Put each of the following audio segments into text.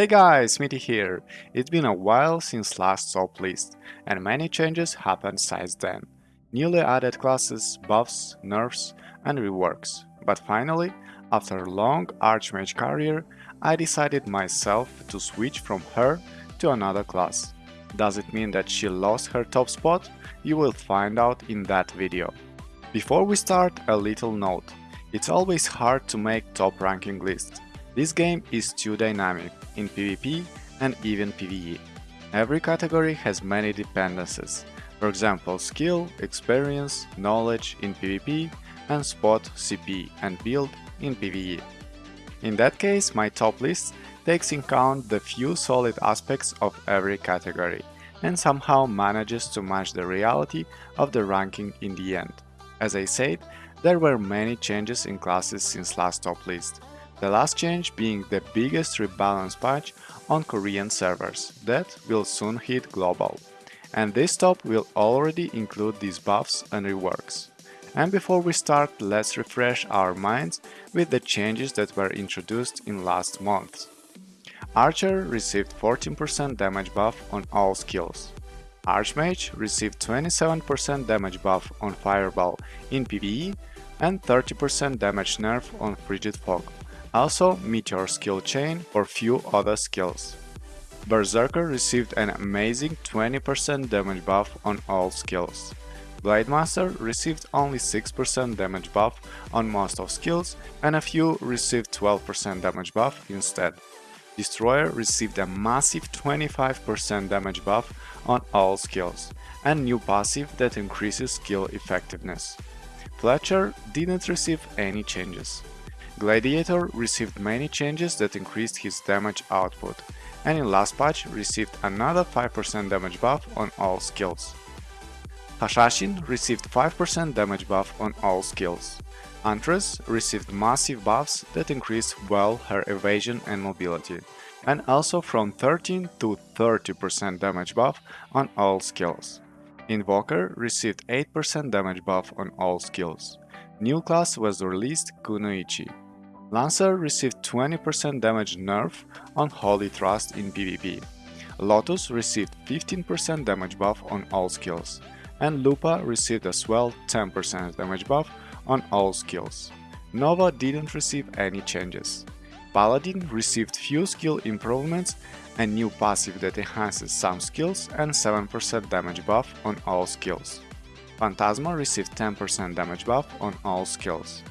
Hey guys, Smitty here. It's been a while since last top list, and many changes happened since then. Newly added classes, buffs, nerfs, and reworks. But finally, after a long Archmage career, I decided myself to switch from her to another class. Does it mean that she lost her top spot? You will find out in that video. Before we start, a little note. It's always hard to make top ranking lists. This game is too dynamic in PvP and even PvE. Every category has many dependencies, for example skill, experience, knowledge in PvP and spot, CP and build in PvE. In that case, my top list takes in account the few solid aspects of every category and somehow manages to match the reality of the ranking in the end. As I said, there were many changes in classes since last top list. The last change being the biggest rebalance patch on Korean servers that will soon hit global. And this top will already include these buffs and reworks. And before we start, let's refresh our minds with the changes that were introduced in last month. Archer received 14% damage buff on all skills. Archmage received 27% damage buff on Fireball in PvE and 30% damage nerf on Frigid Fog. Also, Meteor skill chain or few other skills. Berserker received an amazing 20% damage buff on all skills. Blademaster received only 6% damage buff on most of skills and a few received 12% damage buff instead. Destroyer received a massive 25% damage buff on all skills and new passive that increases skill effectiveness. Fletcher didn't receive any changes. Gladiator received many changes that increased his damage output, and in last patch received another 5% damage buff on all skills. Hashashin received 5% damage buff on all skills. Huntress received massive buffs that increased well her evasion and mobility, and also from 13 to 30% damage buff on all skills. Invoker received 8% damage buff on all skills. New class was released Kunoichi, Lancer received 20% damage nerf on Holy Thrust in PvP. Lotus received 15% damage buff on all skills, and Lupa received as well 10% damage buff on all skills. Nova didn't receive any changes. Paladin received few skill improvements, a new passive that enhances some skills and 7% damage buff on all skills. Phantasma received 10% damage buff on all skills.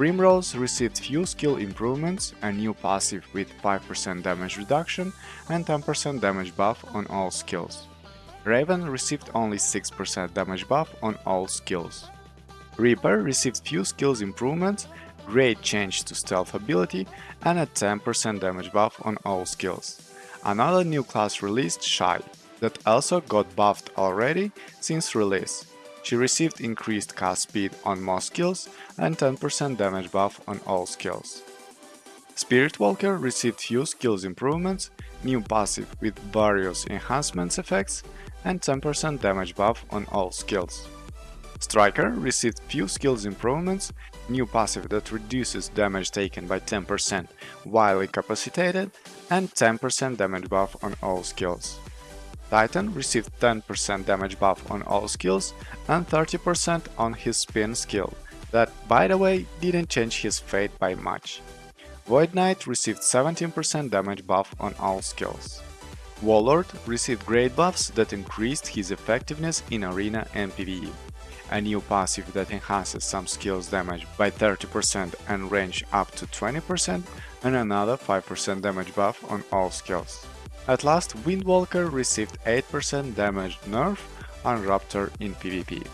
Primrose received few skill improvements, a new passive with 5% damage reduction and 10% damage buff on all skills. Raven received only 6% damage buff on all skills. Reaper received few skills improvements, great change to stealth ability and a 10% damage buff on all skills. Another new class released, Shy, that also got buffed already since release. She received increased cast speed on most skills and 10% damage buff on all skills. Spirit Walker received few skills improvements, new passive with various enhancements effects, and 10% damage buff on all skills. Striker received few skills improvements, new passive that reduces damage taken by 10% while incapacitated, and 10% damage buff on all skills. Titan received 10% damage buff on all skills and 30% on his spin skill, that, by the way, didn't change his fate by much. Void Knight received 17% damage buff on all skills. Warlord received great buffs that increased his effectiveness in arena and PvE. A new passive that enhances some skills damage by 30% and range up to 20% and another 5% damage buff on all skills. At last, Windwalker received 8% damage nerf on Raptor in PvP.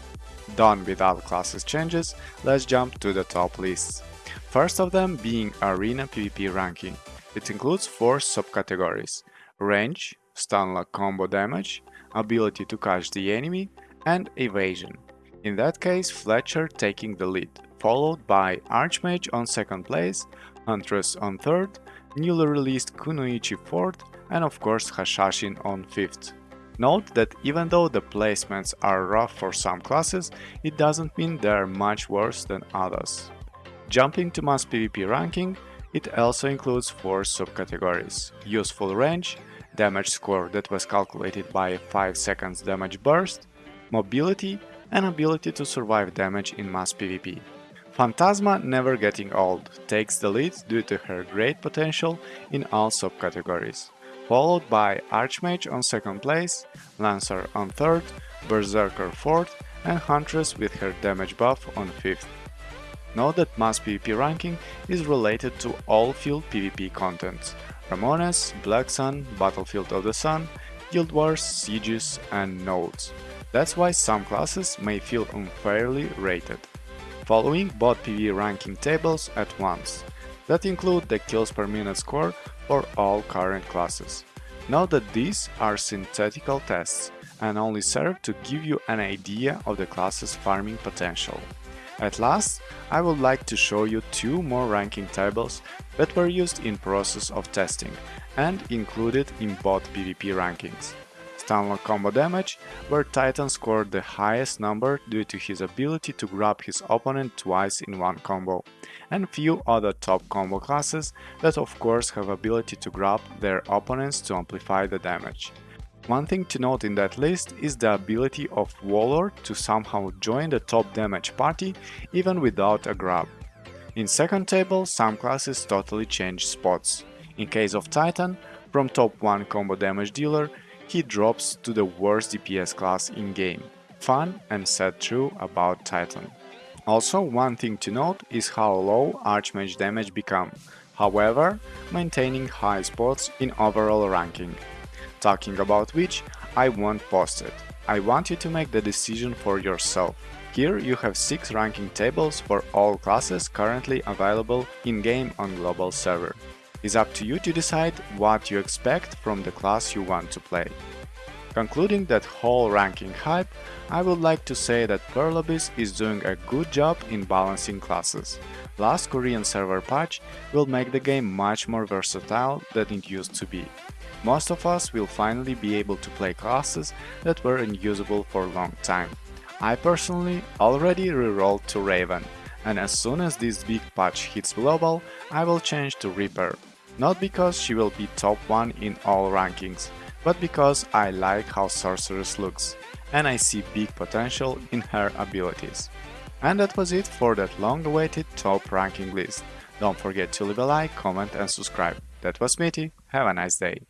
Done with all classes changes, let's jump to the top lists. First of them being Arena PvP ranking. It includes 4 subcategories range, stun lock combo damage, ability to catch the enemy, and evasion. In that case, Fletcher taking the lead, followed by Archmage on second place, Huntress on third, newly released Kunoichi fourth, and of course Hashashin on 5th. Note that even though the placements are rough for some classes, it doesn't mean they are much worse than others. Jumping to mass PvP ranking, It also includes four subcategories Useful Range, Damage score that was calculated by a 5 seconds damage burst, Mobility, and ability to survive damage in mass PvP. Phantasma, never getting old, takes the lead due to her great potential in all subcategories, followed by Archmage on second place, Lancer on third, Berserker fourth, and Huntress with her damage buff on fifth. Note that mass PvP ranking is related to all field PvP contents, Ramones, Black Sun, Battlefield of the Sun, Guild Wars, Sieges, and Nodes. That's why some classes may feel unfairly rated. Following both PvE ranking tables at once, that include the kills per minute score for all current classes. Note that these are synthetical tests and only serve to give you an idea of the class's farming potential. At last, I would like to show you two more ranking tables that were used in process of testing and included in both PvP rankings. Stunlock combo damage, where Titan scored the highest number due to his ability to grab his opponent twice in one combo, and few other top combo classes that of course have ability to grab their opponents to amplify the damage. One thing to note in that list is the ability of Warlord to somehow join the top damage party even without a grab. In second table, some classes totally change spots. In case of Titan, from top 1 combo damage dealer, he drops to the worst DPS class in game. Fun and sad true about Titan. Also, one thing to note is how low Archmage damage become, however, maintaining high spots in overall ranking. Talking about which, I won't post it. I want you to make the decision for yourself. Here you have 6 ranking tables for all classes currently available in-game on global server. It's up to you to decide what you expect from the class you want to play. Concluding that whole ranking hype, I would like to say that Pearl Abyss is doing a good job in balancing classes. Last Korean server patch will make the game much more versatile than it used to be. Most of us will finally be able to play classes that were unusable for a long time. I personally already rerolled to Raven, and as soon as this big patch hits global, I will change to Reaper. Not because she will be top 1 in all rankings, but because I like how Sorceress looks, and I see big potential in her abilities. And that was it for that long-awaited top ranking list. Don't forget to leave a like, comment and subscribe. That was Smitty, have a nice day.